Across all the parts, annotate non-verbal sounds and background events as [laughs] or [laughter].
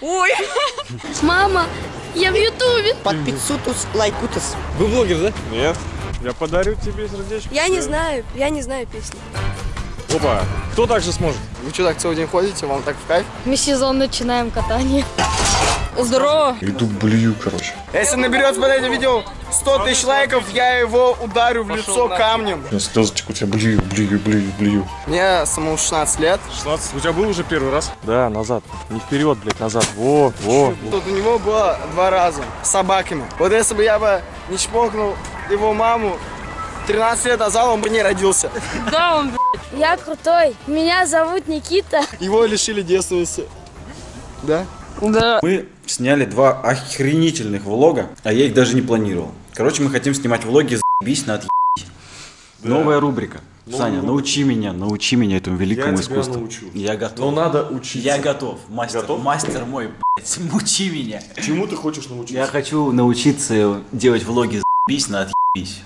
Ой! Мама, я в Ютубе. Подписутус, лайкутус. Вы блогер, да? Нет. Я подарю тебе сердечко. Я не знаю, я не знаю песни. Опа. Кто так же сможет? Вы что, так целый день ходите? Вам так в кайф? Мы сезон начинаем катание. Здорово. Иду блюю, короче. Если наберется под этим видео 100 тысяч лайков, я его ударю в лицо камнем. Я слезы текут, я блюю, блюю, блюю, блюю. Мне самому 16 лет. 16. У тебя был уже первый раз? Да, назад. Не вперед, блядь, назад. Во, во. Тут у него было два раза с собаками. Вот если бы я бы не чпокнул его маму 13 лет назад, он бы не родился. Да, он, Я крутой. Меня зовут Никита. Его лишили девственности. Да? Да. Мы сняли два охренительных влога, а я их даже не планировал. Короче, мы хотим снимать влоги «Заебись на отъебись». Новая рубрика. Саня, научи меня, научи меня этому великому Я тебя искусству. научу. Я готов. Но надо учиться. Я готов. Мастер, Готов? мастер мой, блядь, [laughs] мучи меня. Чему ты хочешь научиться? Я хочу научиться делать влоги «Заебись на отъебись».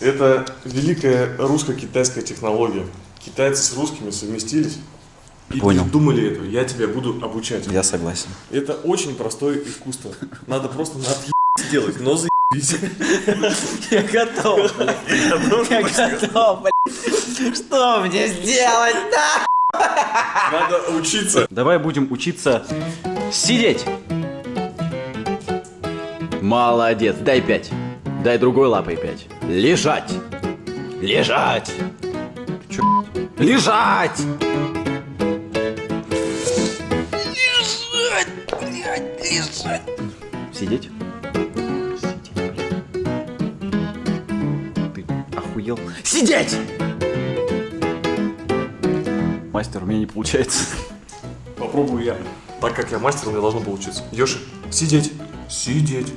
Это великая русско-китайская технология. Китайцы с русскими совместились. И Понял. придумали эту. Я тебя буду обучать. Я согласен. Это очень простое искусство. Надо просто на сделать, но заебись. Я готов. Я готов. Что мне сделать, да? Надо учиться. Давай будем учиться сидеть. Молодец, дай пять. Дай другой лапой пять. Лежать. Лежать. Чё? Лежать. Лежать, лежать. Сидеть. Сидеть, блядь. Ты охуел? Сидеть! Мастер, у меня не получается. Попробую я. Так как я мастер, мне должно получиться. Йоши, сидеть. Сидеть.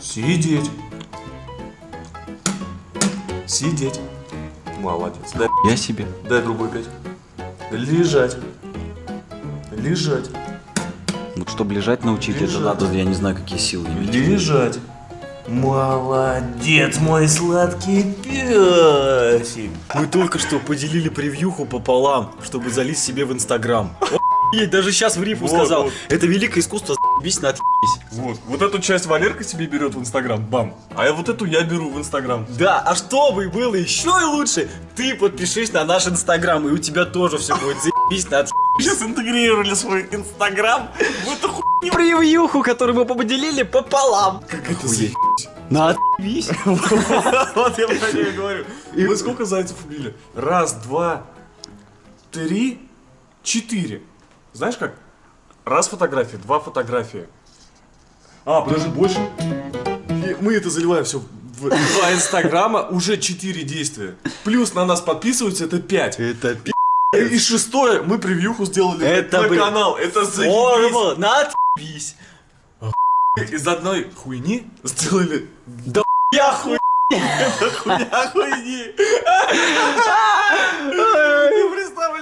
Сидеть. Сидеть. Молодец. Дай, Я себе. дай другой пять. Лежать. Лежать. Вот чтобы лежать научить, это Лежать. надо, я не знаю, какие силы иметь. Лежать. Молодец, мой сладкий песик. Мы только что поделили превьюху пополам, чтобы залить себе в Инстаграм. Охуеть, даже сейчас в рифу Вот, сказал. вот. Это великое искусство с***бись на. Вот, вот эту часть Валерка себе берет в Инстаграм, бам. А я вот эту я беру в Инстаграм. Да, а чтобы было еще и лучше, ты подпишись на наш Инстаграм, и у тебя тоже все будет заебись на. Сейчас интегрировали свой Инстаграм в эту ху... Превьюху, которую мы поделили пополам. Как это. На отъебись. [laughs] Вот я про нее говорю. И мы сколько зайцев убили? Раз, два, три, четыре. Знаешь как? Раз фотография, два фотографии. А, подожди, больше. И мы это заливаем все в два инстаграма, уже четыре действия. Плюс на нас подписываются, это пять. Это пи***. И шестое, мы превьюху сделали Это, на блин, канал. Это заебись. Формула на отъебись. Из одной хуйни сделали Да я хуй. хуйня хуйни.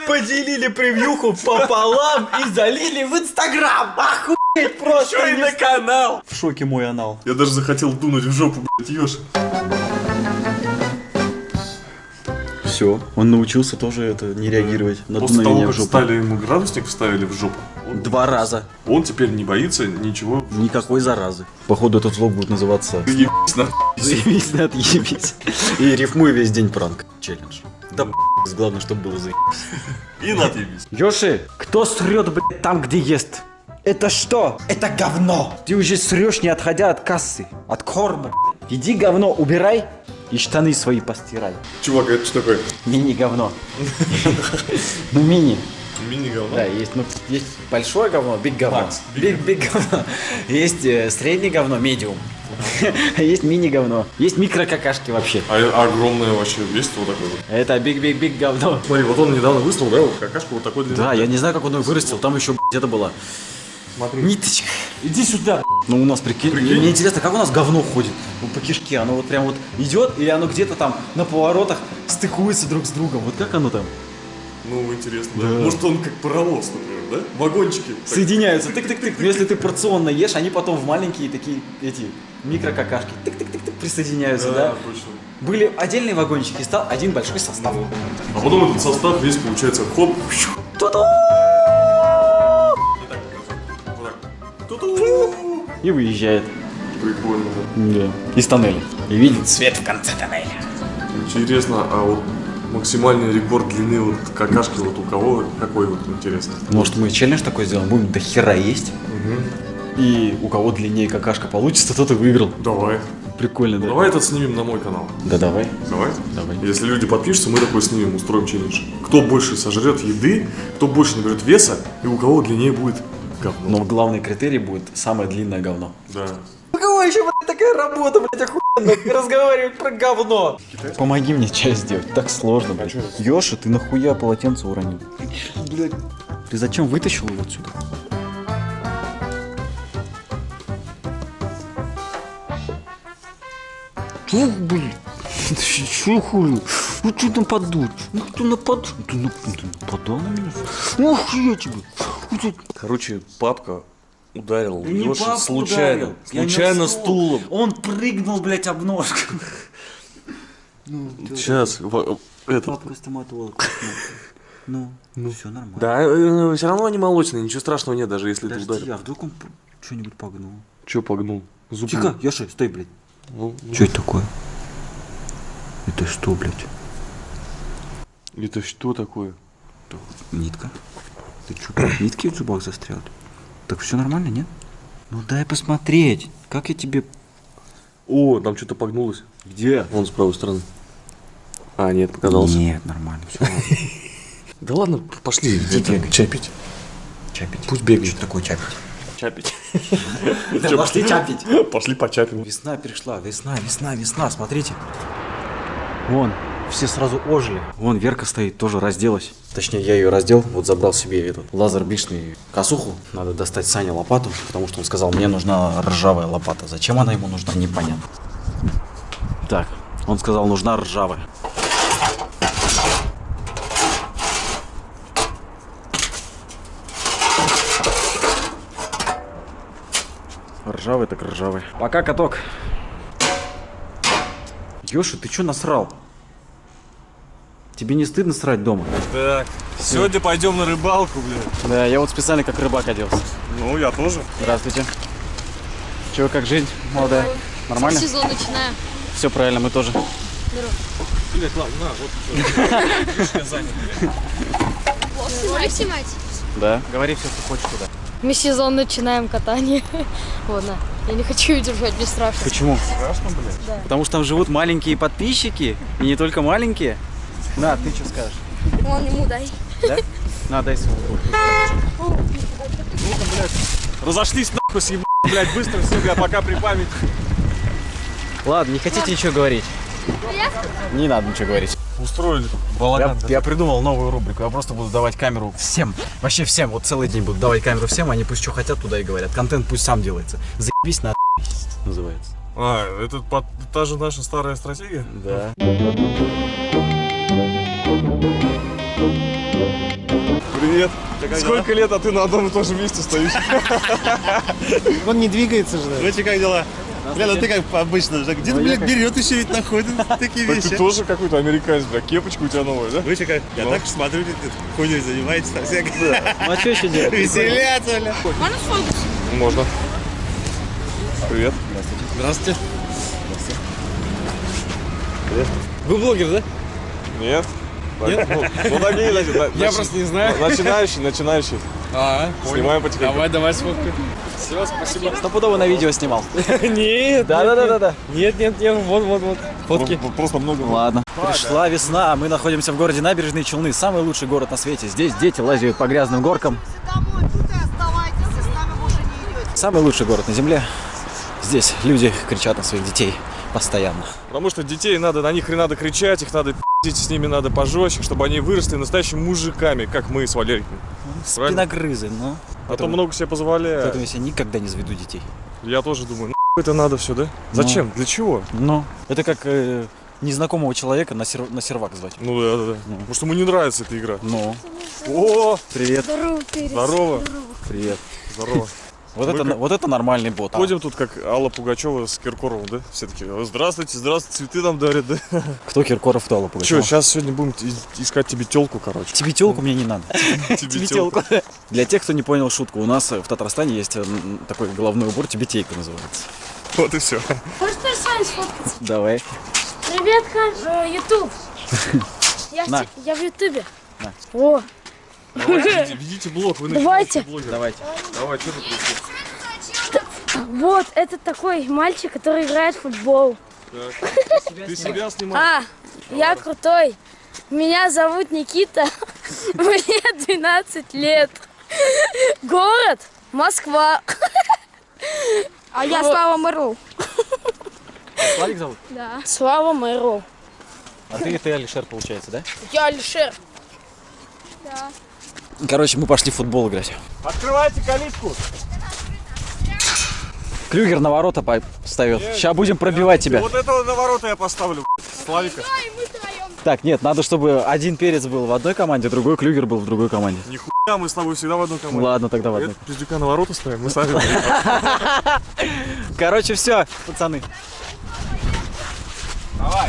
Поделили превьюху пополам и залили в Инстаграм. Охуеть просто. Еще и на канал. В шоке мой анал. Я даже захотел дунуть в жопу, блядь, Ёж. Все, он научился тоже это не реагировать на После того, как стали ему градусник вставили в жопу, он, Два раза. он теперь не боится ничего. Никакой заразы. Походу этот влог будет называться Ебись на Заебись на отъебись. И рифмуй весь день пранк. Челлендж. Да б***ь, главное, чтобы было заебись. и на отъебись. Йоши, кто срет, блядь, там, где ест? Это что? Это говно. Ты уже срешь, не отходя от кассы. От корма, блядь. Иди говно убирай и штаны свои постирай. Чувак, это что такое? Мини-говно. [laughs] Ну, мини. Мини-говно? Да, есть, ну, есть большое говно, биг говно. Биг, биг говно. Есть э, среднее говно, медиум. [laughs] Есть мини-говно. Есть микро-какашки вообще. А огромное вообще весит вот такое вот. Это биг-биг-биг говно. Смотри, вот он недавно выставил, да, вот какашку вот такой длины. Да, я не знаю, как он ее вырастил. Там еще где-то была Смотри. ниточка. Иди сюда. Ну, у нас, прикинь, Прикинь. мне интересно, как у нас говно ходит ну, по кишке. Оно вот прям вот идет, или оно где-то там на поворотах стыкуется друг с другом. Вот как оно там? Ну, интересно, да. Да. Может, он как паровоз, например, да? Вагончики. так. Соединяются. Тык-тык-тык. Но если ты порционно ешь, они потом в маленькие такие, эти, микрокакашки. Тык-тык-тык-тык присоединяются, да? Да, точно. Были отдельные вагончики, стал один большой состав. А потом этот состав весь получается хоп. Ту-ду! И выезжает. Прикольно, да. Из тоннеля. И видит свет в конце тоннеля. Интересно, а вот максимальный рекорд длины вот какашки вот у кого какой вот интересно? Может, мы челлендж такой сделаем, будем до хера есть. И у кого длиннее какашка получится, тот и выиграл. Давай. Прикольно, да? Давай этот снимем на мой канал. Да давай. Давай? Давай. Если люди подпишутся, мы такой снимем, устроим челлендж. Кто больше сожрет еды, кто больше наберет веса, и у кого длиннее будет говно. Но главный критерий будет самое длинное говно. Да. У кого еще, блядь, такая работа, блядь, охуенно, разговаривать про говно? Помоги мне чай сделать, так сложно, блядь. Ёша, ты нахуя полотенце уронил? Блядь. Ты зачем вытащил его отсюда? Чё, блин? [laughs] Чё хули? Ну что нападут? Ну кто нападут? Ты, на- ты нападал на меня? Ну я тебе. Это- Короче, папка ударил не папку случайно. ударил. Случайно стулом. Он прыгнул, блядь, об ножку. [laughs] Сейчас, в- этот. Папка стоматолог. Ну, ну, все нормально. Да, все равно они молочные, ничего страшного нет, даже если ты Подожди, ударил. а вдруг он что-нибудь погнул? Че погнул? Зуб. Тихо, Яша, стой, блядь. Ну, ну. Что это такое? Это что, блядь? Это что такое? Нитка. Ты что, нитки в зубах застряли? Так все нормально, нет? Ну дай посмотреть. Как я тебе... О, там что-то погнулось. Где? Вон с правой стороны. А, нет, показалось. Нет, нормально, все. [laughs] Да ладно, пошли. это, чай пить. Чапить. Пусть бегает. Что такое чапить? [laughs] Чапить. Да пошли чапить. Пошли почапим. Весна пришла, весна, весна, весна, смотрите. Вон, все сразу ожили. Вон Верка стоит, тоже разделась. Точнее, я ее раздел, вот забрал себе этот лазер бичный косуху. Надо достать Сане лопату, потому что он сказал, мне нужна ржавая лопата. Зачем она ему нужна, непонятно. Так, он сказал, нужна ржавая. Ржавый так ржавый. Пока, каток. Ёша, ты чё насрал? Тебе не стыдно срать дома? Так, сегодня пойдем на рыбалку, блин. Да, я вот специально как рыбак оделся. Ну, я тоже. Здравствуйте. Чего, как жизнь, молодая? Нормально? Сезон начинаем. Все правильно, мы тоже. Блядь, ладно, на, вот Снимать, [laughs] снимать. Да. Говори все, что хочешь туда. Мы сезон начинаем катание. Вот, на. Я не хочу ее держать, мне страшно. Почему? Страшно, блядь? Потому что там живут маленькие подписчики, и не только маленькие. На, ты что скажешь? Вон ему дай. Да? На, дай свою руку. Разошлись нахуй, съеб... блядь, быстро все, бля, пока при памяти. Ладно, не хотите ничего говорить? Не надо ничего говорить. Устроили Я, балаган. я придумал новую рубрику. Я просто буду давать камеру всем. Вообще всем. Вот целый день буду давать камеру всем. Они пусть что хотят, туда и говорят. Контент пусть сам делается. Заебись на называется. А, это под- та же наша старая стратегия? Да. Привет. Сколько лет, а ты на одном и том же месте стоишь? [laughs] Он не двигается же. Знаете, как дела? Бля, ну ты как обычно же. Где-то, блядь, берет еще ведь находит [laughs] такие Так ты вещи. тоже какой-то американец, бля, кепочка у тебя новая, да? Вы че как? Я Ну. так смотрю, ты хуйней занимаетесь там всякой. Ну а что еще делать? Веселяться, бля. Можно. Привет. Здравствуйте. Вы блогер, да? Нет. Так, Ну, ну такие, Я просто не знаю. Начинающий, начинающий. А, Снимаем потихоньку. давай, давай сфоткай. Все, спасибо. Стопудово на видео снимал. [laughs] Нет, Да, да, да, да, да. нет, нет, нет, вот, вот, вот. Фотки. Просто- много. Ладно. Пришла весна, мы находимся в городе Набережные Челны, самый лучший город на свете. Здесь дети лазят по грязным горкам. Самый лучший город на земле. Здесь люди кричат на своих детей постоянно. Потому что детей надо, на них не надо кричать, их надо пи***ть, с ними надо пожестче, чтобы они выросли настоящими мужиками, как мы с Валериком. Спиногрызы, ну. А то много себе позволяют. Поэтому я себе никогда не заведу детей. Я тоже думаю, ну это надо все, да? Зачем? Для чего? Ну, это как э, незнакомого человека на, сер- на сервак звать. Ну да, да, да. Потому что ему не нравится эта игра. Ну, О, привет. Здорово, перец. здорово. Привет. Здорово. Вот Мы это, как- вот это нормальный бот. Ходим тут как Алла Пугачева с Киркоровым, да? Все таки здравствуйте, здравствуйте, цветы нам дарят, да? [laughs] Кто Киркоров, кто Алла Че, Пугачева? сейчас сегодня будем искать тебе телку, короче. Тебе телку мне не надо. [laughs] Тебе Тёлку. Для тех, кто не понял шутку, у нас э, в Татарстане есть э, такой головной убор, тибетейка называется. Вот и все. Хочешь тоже с вами сфоткаться? Давай. Привет, Хань. Ютуб. [laughs] Я, в Ютубе. О, Ведите, ведите блог, вы Давайте. блогер. Давайте. Давай, что тут происходит? вот, это такой мальчик, который играет в футбол. Ты себя снимаешь? А, я крутой. Меня зовут Никита. Мне 12 лет. Город Москва. А я Слава Мэрл. Славик зовут? Да. Слава Мэру. А ты, ты Алишер, получается, да? Я Алишер. Короче, мы пошли в футбол играть. Открывайте калитку. Клюгер на ворота ставит. Сейчас будем пробивать тебя. Вот этого на ворота я поставлю, Славика. Так, нет, надо, чтобы один перец был в одной команде, другой клюгер был в другой команде. Нихуя, мы с тобой всегда в одной команде. Ладно, тогда в одной. Пиздюка на ворота ставим, мы сами. [laughs] Короче, все, пацаны. Давай.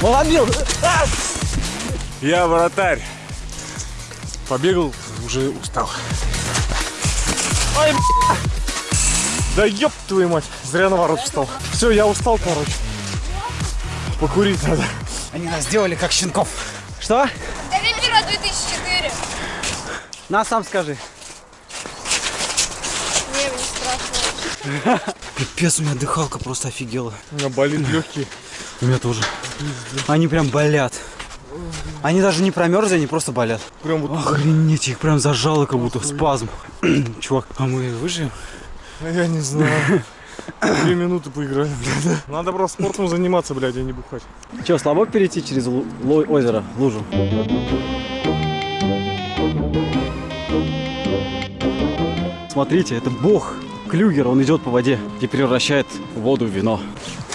Молодил. Я вратарь. Побегал, уже устал. Ой. Да ёб твою мать, зря на ворот встал. Все, я устал, короче. Покурить надо. Они нас сделали как щенков. Что? Олимпиада 2004. На, сам скажи. Не, мне страшно. [laughs] Пипец, у меня дыхалка просто офигела. У меня болит легкие. У меня тоже. Они прям болят. Они даже не промерзли, они просто болят. Прям вот Охренеть, их прям зажало, как будто спазм. [clears throat] Чувак, а мы выживем? Я не знаю. Две минуты поиграли, блядь. Надо просто спортом заниматься, блядь, а не бухать. Че, слабо перейти через озеро, лужу? Смотрите, это бог Клюгер, он идет по воде и превращает воду в вино.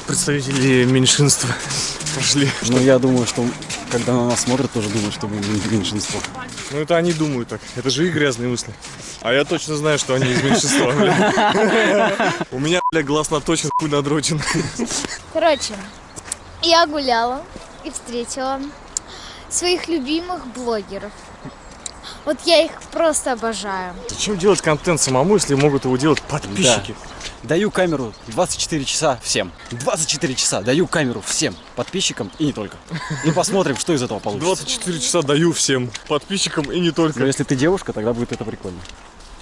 Представители меньшинства [laughs] пошли. Но я думаю, что когда на нас смотрят, тоже думают, что мы мен- меньшинство. Ну это они думают так. Это же их грязные мысли. А я точно знаю, что они из меньшинства. [laughs] У меня, бля, глаз наточен, хуй надрочен. Короче, я гуляла и встретила своих любимых блогеров. Вот я их просто обожаю. Зачем делать контент самому, если могут его делать подписчики? Даю камеру 24 часа всем. 24 часа даю камеру всем подписчикам и не только. И посмотрим, что из этого получится. 24 часа даю всем подписчикам и не только. Но если ты девушка, тогда будет это прикольно.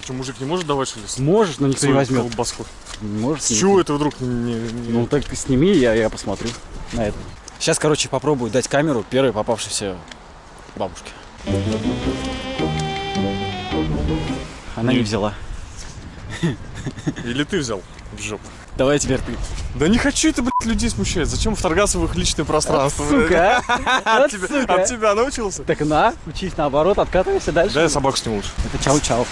Что, мужик не может давать, что ли? Можешь, но никто не возьмет. колбаску? Можешь. С чего это вдруг не... не- Ну так сними, я, я посмотрю на это. Сейчас, короче, попробую дать камеру первой попавшейся бабушке. Она не взяла. Или ты взял в жопу? Давай теперь ты. Да не хочу это, блядь, людей смущать. Зачем вторгаться в их личное пространство? блядь? [laughs] Сука? От тебя, сука. от тебя научился? Так на, учись наоборот, откатывайся дальше. Да я собаку сниму лучше. Это чау-чау.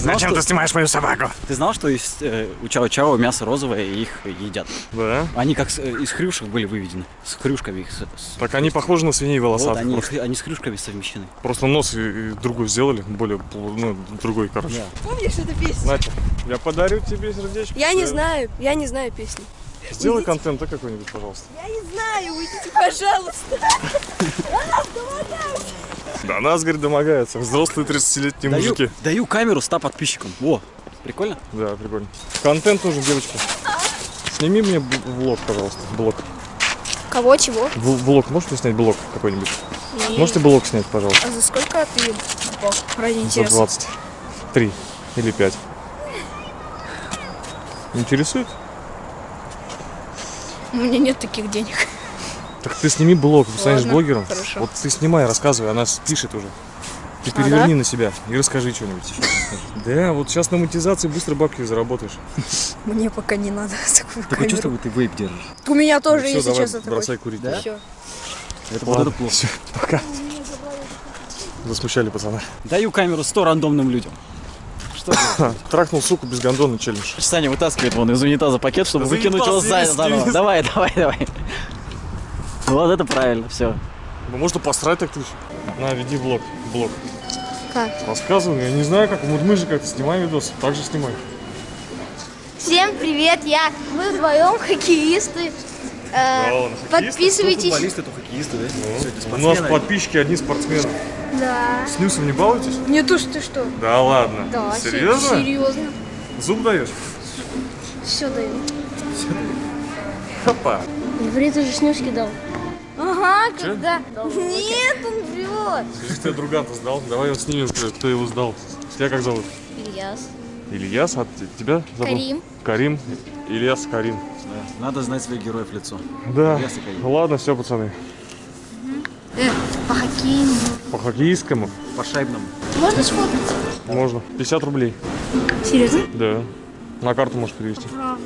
Ты знал, что, снимаешь мою собаку? ты знал, что из, э, у чау-чау мясо розовое и их едят? Да. Они как с- э, из хрюшек были выведены. С хрюшками их. с- с- Так они похожи на свиней Вот волосатых. они, просто. они с хрюшками совмещены. Просто нос и, и другой сделали, более, ну, другой, короче. Да. Помнишь эту песню? Значит, я подарю тебе сердечко. Я не Да. знаю, я не знаю песни. Сделай контент, да, какой-нибудь, пожалуйста. Я не знаю, уйдите, пожалуйста. Да, нас, говорит, домогаются. Взрослые 30-летние Даю, мужики. даю камеру 100 подписчикам. Во, прикольно? Да, прикольно. Контент нужен, девочка. Сними мне влог, пожалуйста. Блог. Кого, чего? В- Блог, можете снять блог какой-нибудь? Можете блог снять, пожалуйста? А за сколько ты Бог, ради За интереса? 23 или 5. Интересует? У меня нет таких денег. Так ты сними блог, станешь Ладно, блогером. хорошо. Вот ты снимай, рассказывай, она пишет уже. Ты переверни на себя и расскажи что-нибудь. Да, вот сейчас на монетизации быстро бабки заработаешь. Мне пока не надо [laughs] такую Такое чувство, будто ты вейп держишь. У меня тоже, давай, честно, такой. бросай курить. Да? Это вот это плохо. Все, пока. Засмущали пацана. Даю камеру 100 рандомным людям. Что? [laughs] Трахнул суку без гондона челлендж. Саня вытаскивает вон из унитаза пакет, чтобы выкинуть его заново. весь Давай, давай, давай. Вот это правильно, все. Ну можно посрать так ты. На, веди блог. Блог. Как? Рассказывай, я не знаю, как. Вот мы же как-то снимаем видос, так же снимай. Всем привет, я, мы вдвоем хоккеисты. Э, Да ладно, хоккеисты? подписывайтесь. то хоккеисты, да? У нас подписчики одни спортсмены. Да. С Нюсом не балуетесь? Не то, что ты что. Да ладно. Да, се- Серьезно? серьезно. Зуб даешь? Все даю. Хопа. Говорит, ты же снюшки дал. Ага, когда? Нет, он врет. Скажи, ты друган-то сдал? Давай его снимем, кто кто его сдал. Тебя как зовут? Ильяс. Ильяс, а тебя зовут? Карим. Карим. Ильяс Карим. Надо знать своих героев лицо. Да. Ильяс и Карим. Ладно, все, пацаны. Э, по хоккейному. По хоккеистскому По шайбному. Можно сфоткать? можно. 50 рублей. Серьезно? Да. На карту можешь перевести. Правда.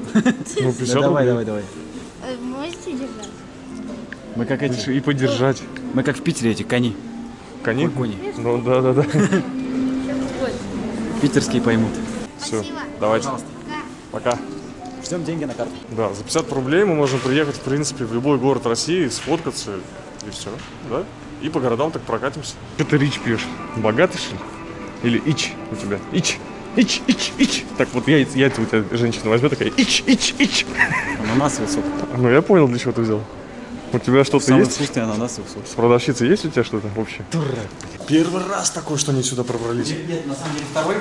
Ну, 50 Да, давай, рублей. давай, давай. Э, Можете держать? Мы как эти, И поддержать. мы как в Питере эти кони. Кони? Кони. Ну, да, да, да. Питерские поймут. Все, Спасибо. давайте. Пока. Ждем деньги на карту. Да, за 50 рублей мы можем приехать, в принципе, в любой город России, сфоткаться и все, да? И по городам так прокатимся. Что ты рич пьешь? Богатый, что ли? Или ич у тебя? Ич, ич, ич, ич. Так вот я, яйца у тебя женщина возьмет такая ич, ич, ич. Ананас высок. Ну я понял, для чего ты взял. У тебя что-то Самый есть? вкусный ананас высок. С продавщицей есть у тебя что-то общее? Первый раз такой, что они сюда пробрались. Нет, на самом деле второй.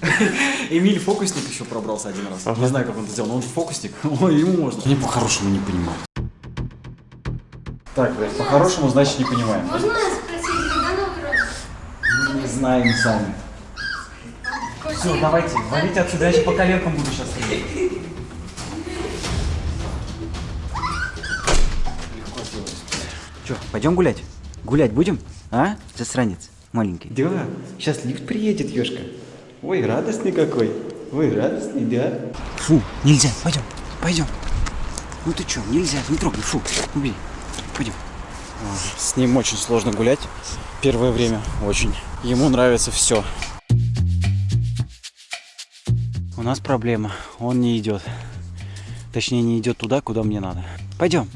[laughs] Эмиль фокусник еще пробрался один раз. Ага. Не знаю, как он это сделал, но он фокусник. [laughs] Ему можно. Они по-хорошему не понимают. Так, блядь, по-хорошему, значит, не понимаем. Можно спросить, когда Новый год? Мы не знаем сами. Все, давайте, валите отсюда, я сейчас по коленкам буду сейчас стрелять. Че, пойдем гулять? Гулять будем? А, засранец маленький? Да, сейчас лифт приедет, Ёшка. Ой, радостный какой. Ой, радостный, да? Фу, нельзя, пойдем, пойдем. Ну ты что, нельзя, не трогай, фу, убей. Пойдем. С ним очень сложно гулять. Первое время очень. Ему нравится все. У нас проблема. Он не идет. Точнее, не идет туда, куда мне надо. Пойдем.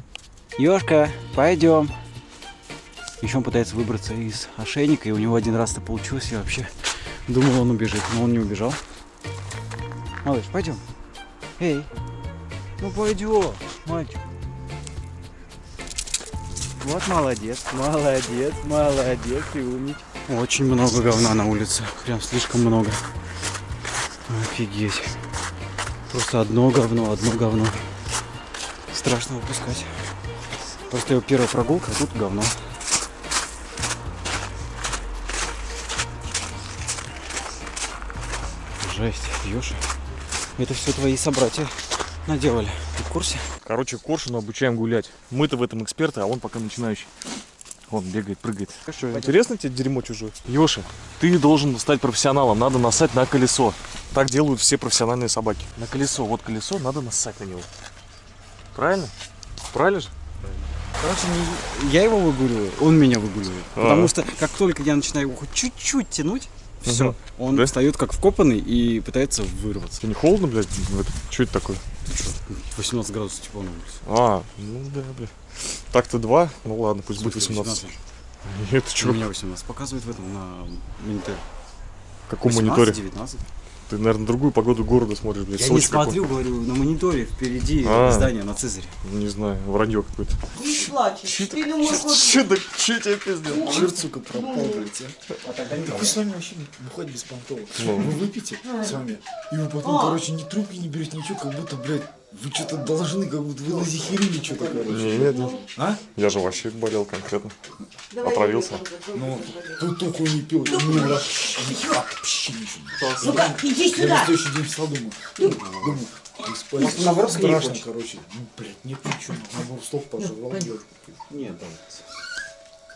Ёшка, пойдем. Еще он пытается выбраться из ошейника, и у него один раз это получилось. Я вообще думал, он убежит, но он не убежал. Малыш, пойдем. Эй, ну пойдем, мальчик. Вот молодец, молодец, молодец, ты умничка. Очень много говна на улице, прям слишком много. Офигеть. Просто одно говно, одно говно. Страшно выпускать. Просто его первая прогулка, а тут говно. Жесть, Ёша. Это все твои собратья наделали. Курсе? Короче, Коршуна обучаем гулять. Мы-то в этом эксперты, а он пока начинающий. Он бегает, прыгает. Что, интересно тебе дерьмо чужое? Ёша, ты должен стать профессионалом. Надо насать на колесо. Так делают все профессиональные собаки. На колесо. Вот колесо, надо нассать на него. Правильно? Правильно же? Короче, не я его выгуливаю, он меня выгуливает. А. Потому что как только я начинаю его хоть чуть-чуть тянуть, все, он Да? встает как вкопанный и пытается вырваться. Тебе не холодно, блядь? Что это такое? 18 градусов тепла на улице. А, ну да, блядь. Так-то два. Ну ладно, пусть будет 18. [laughs] Это У что? меня 18 показывает в этом на мониторе. Каком 18, мониторе? 19. Ты, наверное, другую погоду города смотришь, блядь. Я Сочи не какой. смотрю, говорю, на мониторе впереди А. здание на Цезаре. Не знаю, вранье какое-то. Не плачешь. Ты думаешь, Че так, че тебе пиздел? Черт, сука, пропал, блядь, а. Так вы с вами вообще не выходит без понтовок. Ну. Вы выпьете с вами, и вы потом, короче, ни трубки не берете, ничего, как будто, блядь, вы что-то должны, как будто вы назихерили что-то, короче. Не, нет, нет. А? Я же вообще болел конкретно. Отравился. Ну, тут только не пил, ничего. Ну-ка, иди Я на сюда. следующий день встал, думаю, думаю, Спать наоборот, страшно, короче. Ну, блядь, нет ничего. Наоборот, стоп девушку. Нет, да.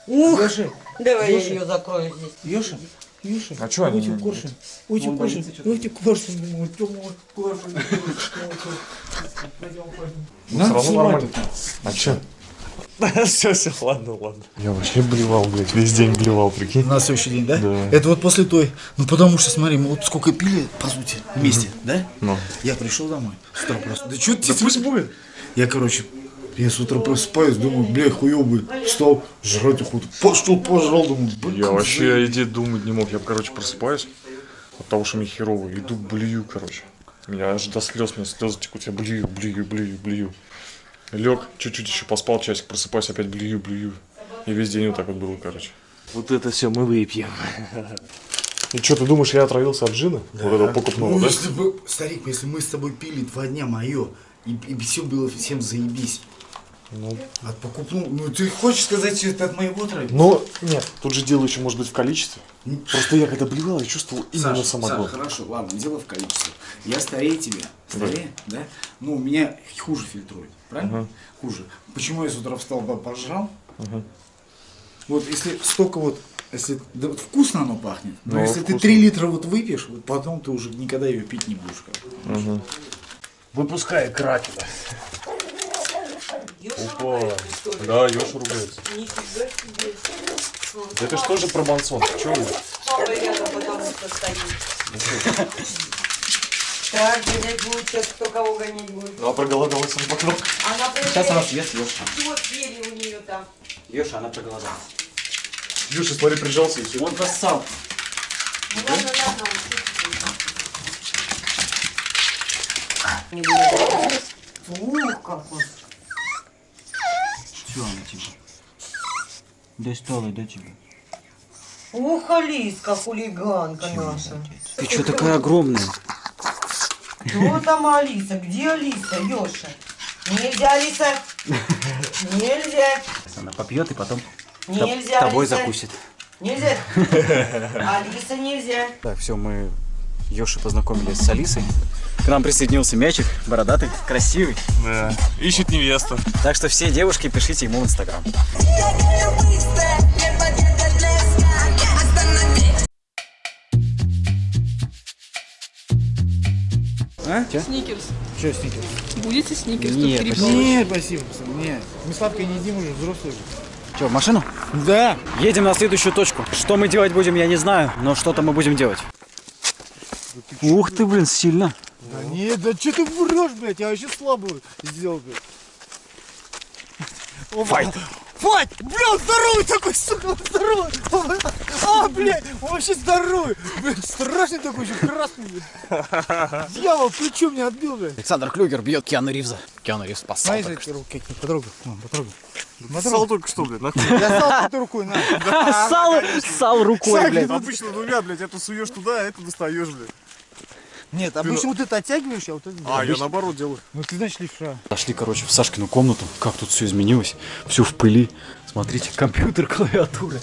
Ух, Ёша, давай я ее закрою здесь. Ёша, Ёша. А чё они не- коршун. Он коршун. Ути коршун. Мой коршун. Пойдем, пойдем. Ну, Надо снимать. А чё? [laughs] Все, все, ладно, ладно. Я вообще блевал, блядь, весь день блевал, прикинь. На следующий день, да? Да. Это вот после той. Ну потому что, смотри, мы вот сколько пили, по сути, вместе, да? Ну. Я пришел домой с утра просто. Да что ты? Да пусть будет. Я, короче, я с утра просыпаюсь, думаю, бля, хуёвый. Встал, жрать охоту. Пошел, пожрал, думаю, бля, Я вообще о еде думать не мог. Я, короче, просыпаюсь от того, что мне херово. Иду, блюю, короче. Меня аж до слез, мне слезы текут. Я блюю, блюю, блюю, блюю. Лег, чуть-чуть еще поспал, часик просыпаюсь, опять блюю, блюю. И весь день вот так вот было, короче. Вот это все мы выпьем. И что, ты думаешь, я отравился от джина? Вот этого покупного, Ну, да? если бы, старик, если мы с тобой пили два дня мое, и, и все было всем заебись. Ну, От покупного, ну ты хочешь сказать, что это от моего травы? но нет, тут же дело еще может быть в количестве. Просто я когда блевал, я чувствовал именно Саша, самогон. Саша, хорошо, ладно, дело в количестве. Я старее тебя, старее, да? Ну, у меня хуже фильтрует, правильно? Ага. Хуже. Почему я с утра встал, по- пожрал? Ага. Вот если столько вот, если да, вот вкусно оно пахнет, но Ну, если ты вкусно. 3 литра вот выпьешь, вот потом ты уже никогда ее пить не будешь. короче. Мгм. Выпускай кракена. Опа. Да, Ёша ругается. Нифига себе. Это что же про Мансон? Чего вы? Папа рядом потому что стоит. Так, гонять будет, сейчас кто кого гонять будет. Ну, а проголодалась он потом. Она Сейчас она съест Ёша. Вот съели у нее там. Ёша, она проголодалась. Юша, смотри, прижался и все. Он зассал. Ну ладно, ладно. Ух, как он. Все, она типа. Достала, да тебе? Ух, Алиска, хулиганка наша. Ты что такая огромная? Кто там Алиса? Где Алиса, Ёша? Нельзя, Алиса. Нельзя. Сейчас она попьет и потом Нельзя, тобой Алиса. закусит. Нельзя. Алиса, нельзя. Так, все, мы Ёши познакомились с Алисой. К нам присоединился мячик, бородатый, красивый. Да. Ищет невесту. Так что все девушки пишите ему в инстаграм. А? Че? Сникерс. Че, сникерс? Будете сникерс? Нет, Тут спасибо. Нет, спасибо, пацан, нет. Мы сладкое не едим уже, взрослые же. Че, в машину? Да. Едем на следующую точку. Что мы делать будем, я не знаю, но что-то мы будем делать. Ух ты, блин, сильно. Да нет, да что ты врешь, блядь, я вообще слабую сделал, блядь. Файт! Файт! Бля, здоровый такой, сука, здоровый! А, блядь, он вообще здоровый! Блядь, страшный такой, еще красный, блядь. Дьявол, плечо меня отбил, блядь. Александр Клюгер бьет Киану Ривза. Киану Ривз спасал. Смотри, только эти руки, потрогай, потрогай. Ссал только что, блядь, нахуй. Я сал этой рукой, на. что. [laughs] Сал, сал рукой, блядь. Обычно двумя, блядь, эту суешь туда, а эту достаешь, блядь. Нет, обычно вот это оттягиваешь, а вот это... А, я наоборот делаю. Ну ты знаешь левша. Зашли, короче, в Сашкину комнату. Как тут все изменилось. Все в пыли. Смотрите, компьютер, [laughs] клавиатура.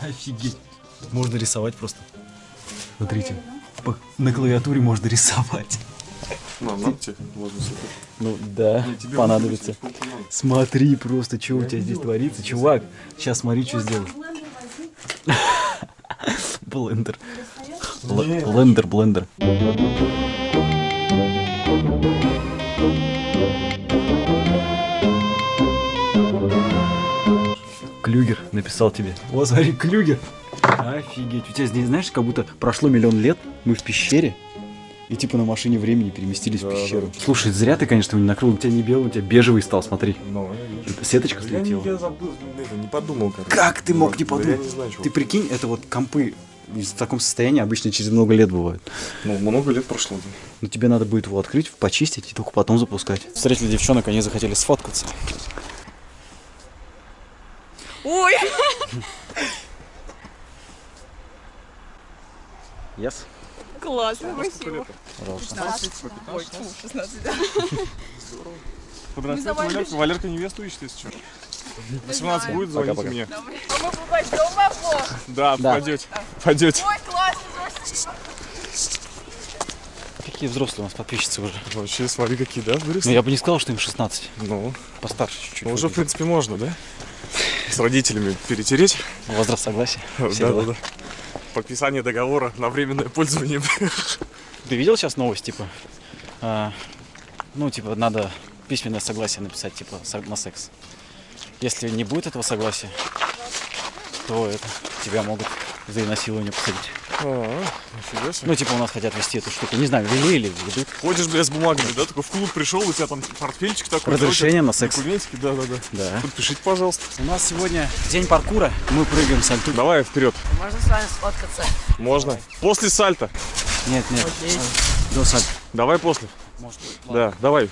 Офигеть. Можно рисовать просто. Смотрите. по- На клавиатуре можно рисовать. На, на тебе. Супер. Ну да, тебе понадобится. надо. Смотри просто, что у тебя здесь творится. Чувак, сейчас смотри, что сделаю. [laughs] Блендер. Блендер, блендер. Клюгер написал тебе. О, смотри, Клюгер. Офигеть. У тебя здесь, знаешь, как будто прошло миллион лет, мы в пещере, и типа на машине времени переместились в пещеру. Слушай, зря ты, конечно, его не накрыл. У тебя не белый, у тебя бежевый стал, смотри. Ну, я Сеточка Я, слетела. я забыл, это, не подумал, короче. Как ты мог не Да я подумать? не знаю, чего. Ты прикинь, это вот компы в таком состоянии обычно через много лет бывают. Ну, много лет прошло. да. Но тебе надо будет его открыть, почистить и только потом запускать. Встретили девчонок, они захотели сфоткаться. Ой! Yes? Классно, спасибо. Пожалуйста. 16. Ой, фу, 16, да. Подрастет Валерка, Валерка невесту ищет, если что. 18 будет, звоните Пока-пока. мне. А мы пойдем в облог. Да, Да. пойдете. Пойдете. Ой, классно, какие взрослые у нас подписчицы уже. Вообще, смотри, какие, да, выросли? Ну, я бы не сказал, что им 16. Ну, Постарше чуть-чуть. ну, уже, в принципе, можно, да? С родителями перетереть. Возраст согласия. Да, да, да. Подписание договора на временное пользование. Ты видел сейчас новость, типа, а, ну, типа, надо письменное согласие написать, типа, на секс. Если не будет этого согласия, то это, тебя могут за изнасилование посадить. А. Ну, типа, у нас хотят вести эту штуку. Не знаю, вели или ведут. Ходишь, бля, с бумагами, да? Такой в клуб пришел, у тебя там портфельчик такой. Разрешение на секс. Документики, да, да, да. Да. Подпишите, пожалуйста. У нас сегодня день паркура. Мы прыгаем сальто. Давай вперед. Можно с вами сфоткаться? Можно. После сальта. Нет, нет. До сальто. Давай после. Может, Да, давай.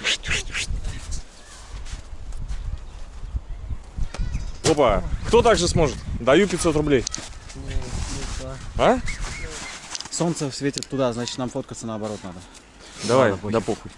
Опа. Кто так же сможет? Даю 500 рублей. А? Солнце светит туда, значит, нам фоткаться наоборот надо. Давай, Ладно, да похуй.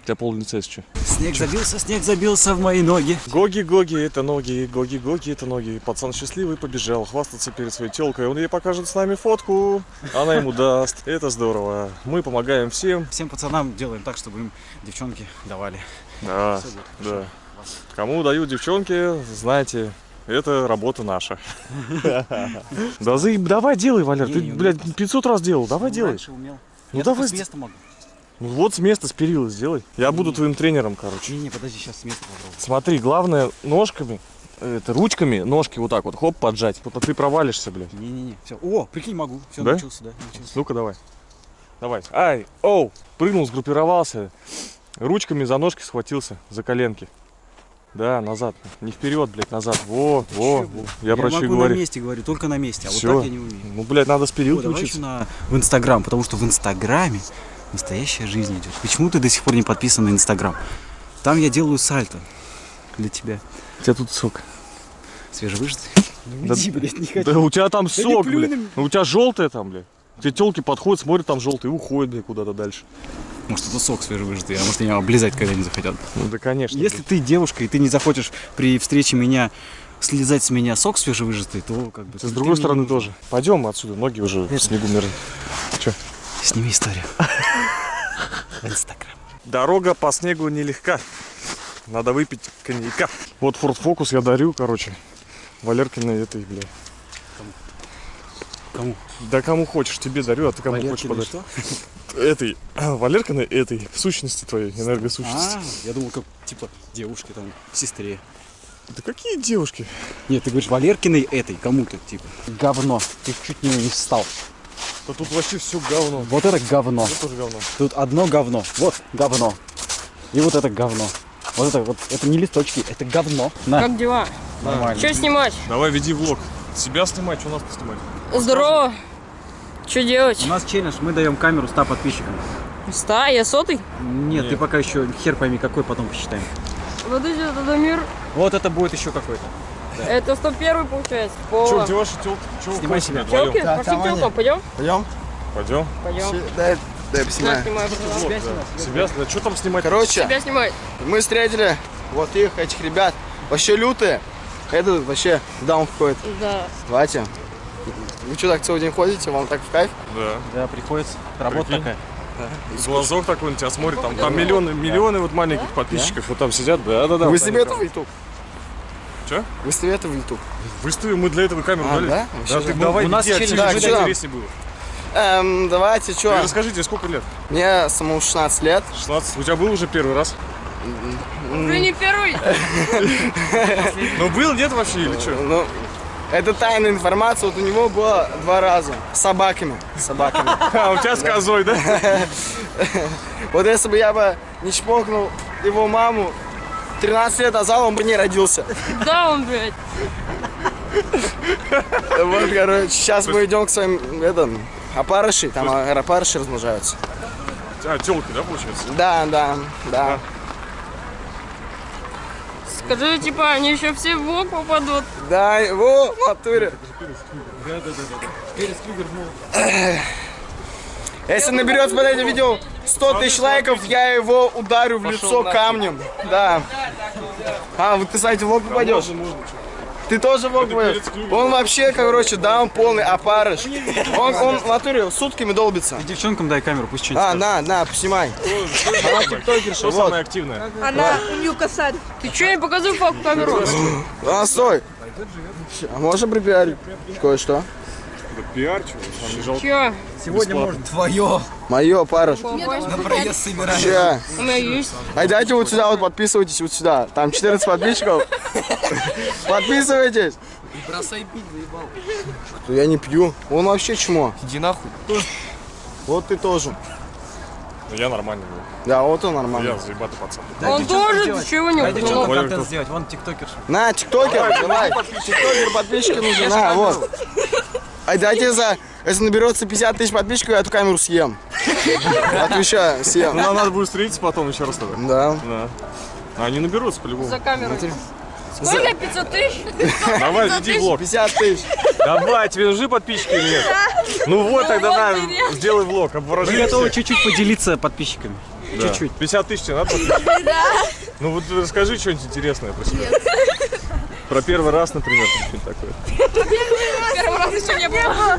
У тебя пол лица еще. Снег забился, снег забился в мои ноги. Гоги-гоги, это ноги, гоги-гоги, это ноги. Пацан счастливый побежал хвастаться перед своей телкой. Он ей покажет с нами фотку, она ему даст. Это здорово. Мы помогаем всем. Всем пацанам делаем так, чтобы им девчонки давали. Да, Всё да. Кому дают девчонки, знаете, это работа наша. [laughs] Да заеб, давай делай, Валер. Не, Ты, не блядь, 500 раз делал. Давай делай. Ну давай. с места могу. Ну вот с места, с перила сделай. Я буду твоим тренером, короче. Не-не, подожди, сейчас с места попробую. Смотри, главное ножками, это ручками, ножки вот так вот, хоп, поджать. Вот ты провалишься, блядь. Не-не-не, все. О, прикинь, могу. Все, Да? научился, да, научился. Ну-ка, давай. Давай. Ай, оу, прыгнул, сгруппировался. Ручками за ножки схватился, за коленки. Да, назад. Не вперед, блядь, назад. Во, во. во. Я, про что говорю. на месте, говорю, только на месте, а Всё. вот так я не умею. Ну, блядь, надо с О, перилки давай учиться. на... в Инстаграм, потому что в Инстаграме настоящая жизнь идет. Почему ты до сих пор не подписан на Инстаграм? Там я делаю сальто для тебя. У тебя тут сок. Свежевыжатый? Да- Иди, блядь, не хочу. Да у тебя там сок, плюй блядь. меня. У тебя желтое там, блядь. Тебе телки подходят, смотрят, там желтый, и уходят, куда-то дальше. Может, это сок свежевыжатый, а может, меня облизать когда-нибудь захотят. Ну да, конечно. Если ты девушка, и ты не захочешь при встрече меня слезать с меня сок свежевыжатый, то как бы... С ты другой мне стороны тоже. Пойдем отсюда, ноги уже в снегу мерзнут. Че? Сними историю. В [laughs] Инстаграм. Дорога по снегу нелегка. Надо выпить коньяка. Вот Ford Focus я дарю, короче. Валеркиной этой, бля. Кому? Да кому хочешь, тебе дарю, а ты кому хочешь Валеркиной подарить. [laughs] Этой, Валеркиной этой, в сущности твоей, энергосущности. А, я думал, как, типа, девушке, там, сестре. Да какие девушки? Нет, ты говоришь Валеркиной этой, кому-то, типа. Говно. Ты чуть не, не встал. Да тут вообще все говно. Вот это говно. Это тоже говно. Тут одно говно. Вот говно. И вот это говно. Вот это вот, это не листочки, это говно. На, Как дела? нормально. Что снимать? Давай веди влог. Себя снимать, что нас поснимать? Здорово. Что делать? У нас челлендж, мы даем камеру 100 подписчикам. Ста, я сотый? Нет, ты пока еще хер пойми какой, потом посчитаем. Подожди, это мир. Вот это будет еще какой-то. Это 101 получается. Че, Пола. где ваши телки? Че Снимай себя. Телки? Да, Пошли телкам, пойдем? Пойдем? Пойдем. Пойдем. Дай, дай поснимаю. снимай, пожалуйста. Себя, да что там снимать? Короче, Тебя снимай. мы встретили вот их, этих ребят. Вообще лютые. Это вообще даун входит. Да. Давайте. Вы что, так целый день ходите? Вам так в кайф? Да. Да, приходится. Работа Прикинь. такая. Глазок такой на тебя смотрит, там, там миллионы, миллионы вот маленьких подписчиков вот там сидят, да, да, да. Выстави это в YouTube. Че? Выстави это в YouTube. Выставим, мы для этого камеру А, дали. да? Да, ты да. давай, У нас что там? интереснее было. Эм, давайте, Ты что? расскажи, тебе сколько лет? Мне самому 16 лет. 16. У тебя был уже первый раз? Уже не первый. [laughs] Ну был, нет вообще или что? Это тайная информация. Вот у него было два раза. С собаками. С собаками. [laughs] А, у тебя с козой, да? [laughs] Вот если бы я бы не чпокнул его маму 13 лет назад, он бы не родился. [laughs] Да, он, блядь. Вот, короче, сейчас мы идем к своим, это, опарыши, там опарыши размножаются. А, телки, да, получается? Да, да, да. Скажи, типа, они еще все в блок попадут. Да, во, в натуре. Если наберет под этим видео 100 тысяч лайков, я его ударю в лицо камнем. Да. А, вот ты, кстати, в лоб попадешь. Ты тоже Вог будешь? Он вообще, короче, да, он полный опарыш. Он, он в натуре сутками долбится. Девчонкам дай камеру, пусть что-нибудь А, на, на, снимай. Она тиктокерша, самое активное? Она у нее косарь. Ты что, не показывай факт камеру? А, стой. А можно припиарить кое-что? Да пиар, чего? Нам не? Сегодня может твое. Мое, парыш. На проезд собираем. Че? У меня есть. А дайте вот сюда, вот подписывайтесь вот сюда. Там 14 подписчиков. Подписывайтесь. Бросай пить, заебал. Я не пью. Он вообще чмо. Иди нахуй. Вот ты тоже. Ну, Я нормальный был. Да, вот он Я нормально. заебатый пацан. Он тоже, ты чего не Дай девчонкам Понял, контент кто- сделать. Вон тиктокерша. На, тиктокер, давай. Тиктокер, подписчики нужны. На, вот. А дайте за... Если наберется 50 тысяч подписчиков, я эту камеру съем. [laughs] Отвечаю, Ну, съем. нам надо будет встретиться потом еще раз тогда. Да. Да. А они наберутся по-любому. за камерой. Сколько? 500 тысяч? [laughs] Давай, веди влог. 50 тысяч. Давай, тебе нужны подписчики или нет? Ну вот, тогда на, сделай влог, Мы обворожи готовы всех. чуть-чуть поделиться подписчиками. Да. Чуть-чуть. 50 тысяч тебе надо подписчиков? [laughs] Ну вот расскажи что-нибудь интересное про себя. Про первый раз, например, что-нибудь такое.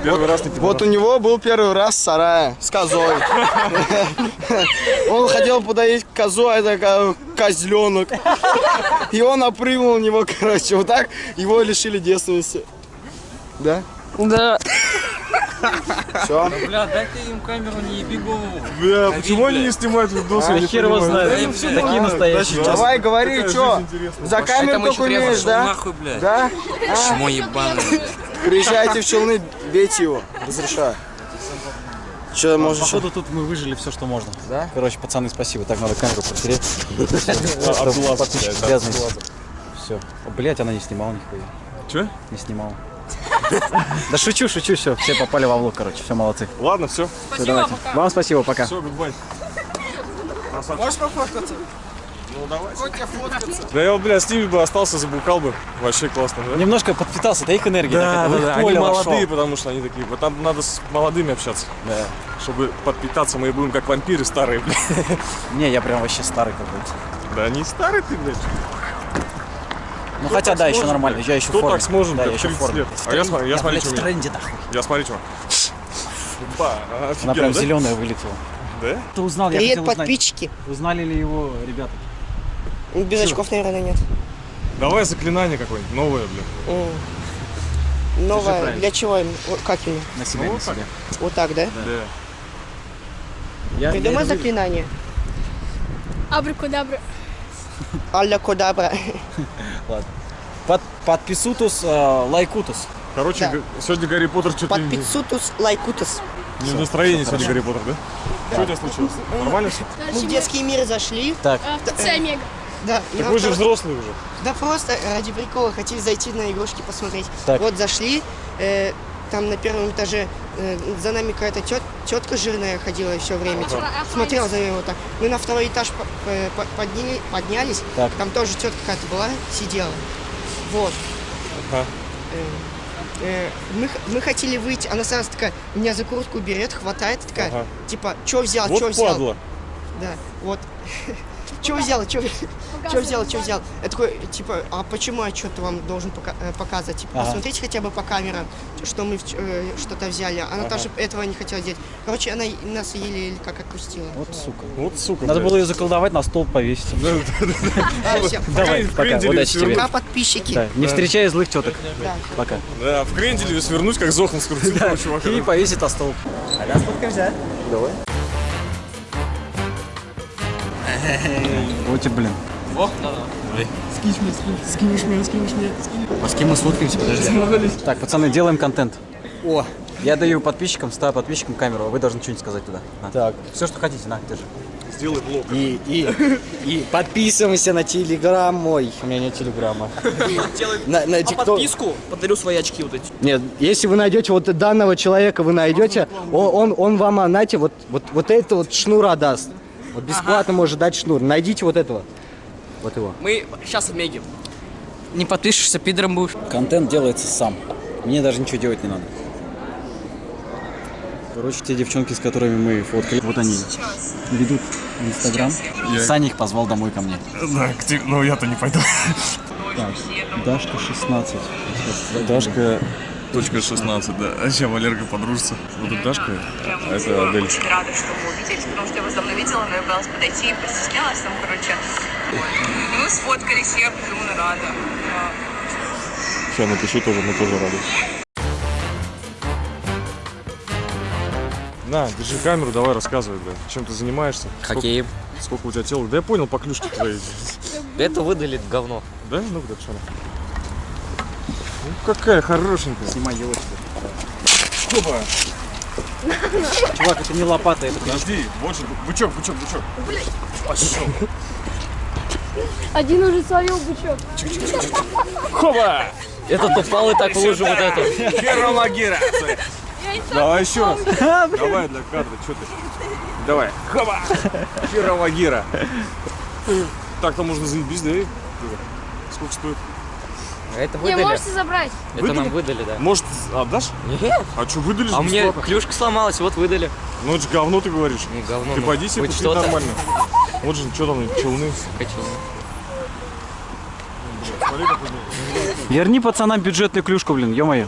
Первый раз не. Первый раз ты Вот у него был первый раз в сарае с козой. [laughs] Он хотел подоить козу, а это ко- козленок. И он опрыгнул на него, короче. Вот так его лишили девственности. Да? Да. Все. Бля, дай ты им камеру, не еби голову. Бля, почему они не снимают видосы? я не хер его знает. Такие настоящие. Давай, говори, что? За камеру только умеешь, да? нахуй, блядь. Да? Чмо ебаное. Приезжайте в Челны, бейте его. Разрешаю. Че, можешь? Походу тут мы выжили все, что можно. Да? Короче, пацаны, спасибо. Так надо камеру протереть. [laughs] А, Подписчики. Абдулазов. Все. Блять, она не снимала нихуя. Чё? Не снимала. Да шучу, шучу, все. Все попали во влог, короче. Все, молодцы. Ладно, все. Всё, давайте. Вам спасибо, пока. Все, гудбай. Можешь пофоткаться? Ну давай. Хоть я фоткаться. Да я вот, бля, с ними бы остался, забухал бы. Вообще классно, да? Немножко подпитался, да их энергия. Да, да, да, они молодые, вошел. потому что они такие. Вот там надо с молодыми общаться. Да. Чтобы подпитаться, мы будем как вампиры старые, блядь. Не, я прям вообще старый какой-то. Да не старый ты, блядь. Ну хотя да, еще нормально, я еще в Кто форме. так сможет, да, блядь, я еще в 30 форме. лет? А я я блядь, что в тренде нахуй. Я смотри, что. Ба, Она офигенно, прям да? зеленая вылетела. Да? Ты узнал, я Привет, хотел узнать, подписчики. узнали ли его ребята? Без очков, наверное, нет. Давай заклинание какое-нибудь, новое, блин. М. Новое. Для чего им? Как именно? На себя, Ну, на вот так. себя. Вот так, да? Да. Я, Придумай я заклинание. Абракадабра. Алля Кодабра. [laughs] Ладно. Под, подписутус, э, лайкутус. Короче, Да. сегодня Гарри Поттер что-то не, Подписутус лайкутус. не в настроении сегодня Гарри Поттер, да? Что у тебя случилось? Нормально все? Мы в детский мир зашли. Так, ТЦ Омега. Да, Так вы же взрослый уже. Да просто ради прикола хотели зайти на игрушки посмотреть. Так. Вот зашли, э, там на первом этаже э, за нами какая-то тет, тетка жирная ходила все время. типа, Смотрела за нами вот так. Мы на второй этаж по- э, по- подня- поднялись, Так. там тоже тетка какая-то была, сидела. Вот. Ага. Э, э, мы, мы хотели выйти, она сразу такая, меня за куртку берет, хватает, такая, Ага. типа, что взял, Вот что взял? падла. Да, вот. [laughs] Что взял, что взял, что взял? Я такой, типа, а почему я что-то вам должен пока- э, показывать? Типа, Ага. посмотрите хотя бы по камерам, что мы э, что-то взяли. Она Ага. тоже этого не хотела делать. Короче, она нас еле как отпустила. вот сука. Вот сука. Надо блядь. было ее заколдовать, на стол повесить. Давай, пока, удачи тебе. Пока, подписчики. Не встречай злых теток. Пока. Да, в кренделе свернуть, как Зохан скрутил чувака. И повесить на стол. Вот и блин. А с кем мы сфоткаемся, подожди. Так, пацаны, делаем контент. О, Я даю подписчикам, ставлю подписчикам камеру, а вы должны что-нибудь сказать туда. На. так. Все, что хотите, на, держи. Сделай блок. И, и, и подписываемся на телеграм мой. У меня нет телеграмма. На, на тикток. подарю свои очки вот эти. Нет, если вы найдете вот данного человека, вы найдете, он, он, он вам, а, знаете, вот, вот, вот это вот шнура даст. Вот бесплатно может дать шнур. Найдите вот этого. Вот его. Мы сейчас Омеги. Не подпишешься, пидором будешь. Контент делается сам. Мне даже ничего делать не надо. Короче, те девчонки, с которыми мы фоткали, вот они ведут Инстаграм. Я- Саня их позвал домой ко мне. Да, где- ну я-то не пойду. Так, Дашка 16. Дашка точка 16, да. А сейчас Валерка подружится. Вот это Дашка, а это Адель. Очень рада, что мы увиделись, потому что я вас давно видела, но я боялась подойти и постеснялась там, короче. Мы сфоткались, я безумно рада. Да. Сейчас напишу тоже, мы тоже рады. На, держи камеру, давай рассказывай, бля. Чем ты занимаешься? Хоккеем. Сколько, сколько у тебя тела? Да я понял по клюшке твоей. Это выдали говно. Да? Ну куда что? Ну какая хорошенькая. Снимай елочку. Опа. Чувак, это не лопата, это Подожди, больше, бычок, бычок, бычок. Пошел. Один уже словил бычок. Хоба! Этот упал и так в лужу вот эту. Херо Магира. Давай еще раз. Давай для кадра, что ты? Давай. Хоба! Херо Магира. Так-то можно заебись, да? Сколько стоит? Это Не, выдали. можете забрать. Это Выдали? нам выдали, да. Может, отдашь? Нет. А что, выдали же А мне бесплатно? клюшка сломалась, вот выдали. Ну это же говно ты говоришь. Не говно. Ты ну, пойди себе купи что-то. нормально. Вот же, что там, челны. Хочу. Верни пацанам бюджетную клюшку, блин, ё-моё.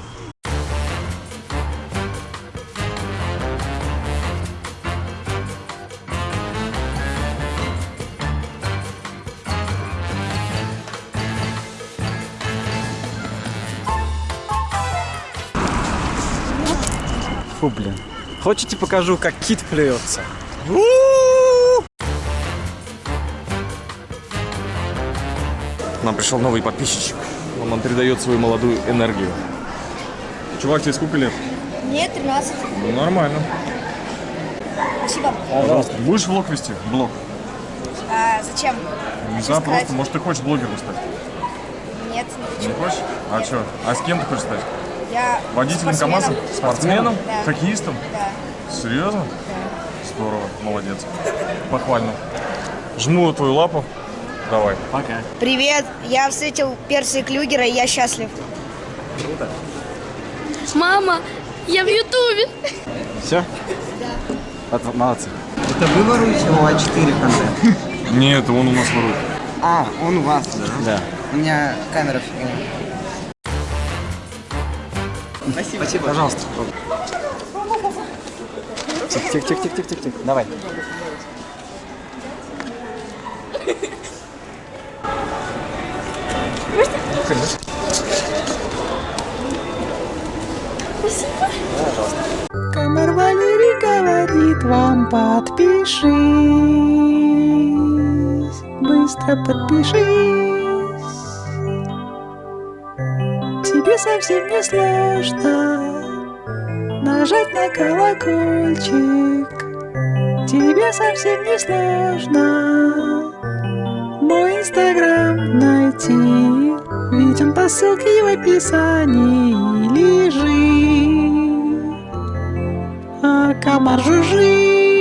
Хотите покажу, как кит плюется? Нам пришел новый подписчик. Он нам передает свою молодую энергию. Чувак, тебе сколько лет? Мне 13. Ну, нормально. Спасибо. Пожалуйста. Будешь влог вести? Блог? А, зачем? Не знаю, просто, может, ты хочешь блогером стать? Нет, не Не хочу. хочешь? А что? А с кем ты хочешь стать? Я Водителем спортсменом. КамАЗа? Спортсменом? Да. Хоккеистом? Да. Серьезно? Здорово, молодец. Похвально. Жму твою лапу. Давай. Пока. Привет, я встретил Перси Клюгера, и я счастлив. Круто. Мама, я в Ютубе. Все? От- Молодцы. Это вы воруете у А4 контент? Нет, он у нас ворует. А, он у вас, да? Да. У меня камера фигня. Спасибо. Спасибо. Пожалуйста. Тихо, тихо, тихо, тихо, тихо, тихо. Давай. Камер Валерий говорит вам подпишись, быстро подпишись. Совсем не сложно нажать на колокольчик. Тебе совсем не сложно мой инстаграм найти, ведь он по ссылке в описании лежит. А комар жужжит.